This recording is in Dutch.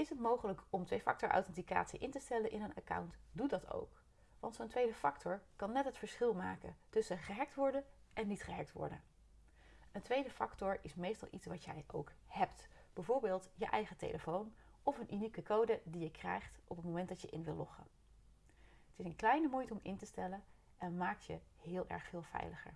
Is het mogelijk om twee-factor authenticatie in te stellen in een account? Doe dat ook. Want zo'n tweede factor kan net het verschil maken tussen gehackt worden en niet gehackt worden. Een tweede factor is meestal iets wat jij ook hebt. Bijvoorbeeld je eigen telefoon of een unieke code die je krijgt op het moment dat je in wil loggen. Het is een kleine moeite om in te stellen en maakt je heel erg veel veiliger.